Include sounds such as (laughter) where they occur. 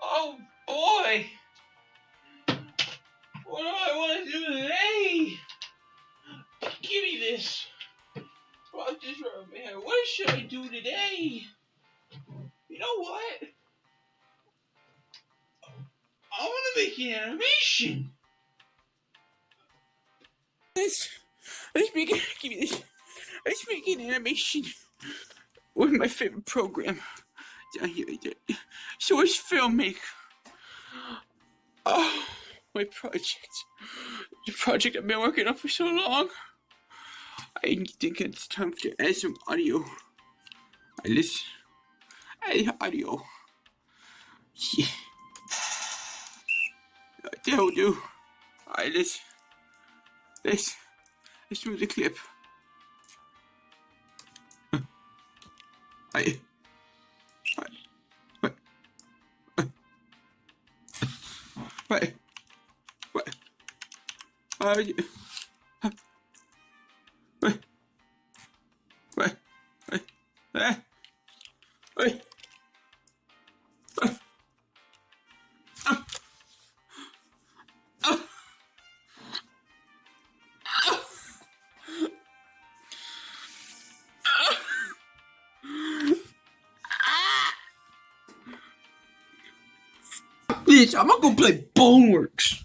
Oh boy! What do I want to do today? Give me this. Rock this rubber band. What should I do today? You know what? I want to make an animation. Let's let's make give me this. Let's make an animation with my favorite program Source Filmmaker. Oh, my project. The project I've been working on for so long. I think it's time to add some audio. I listen. Add audio. Yeah. That'll do. Alright, let's, let's, let's do the clip. (laughs) I, Wait. Wait. Why would you... Wait. Wait. Wait. Wait. Wait. Bitch, I'm not gonna go play Boneworks.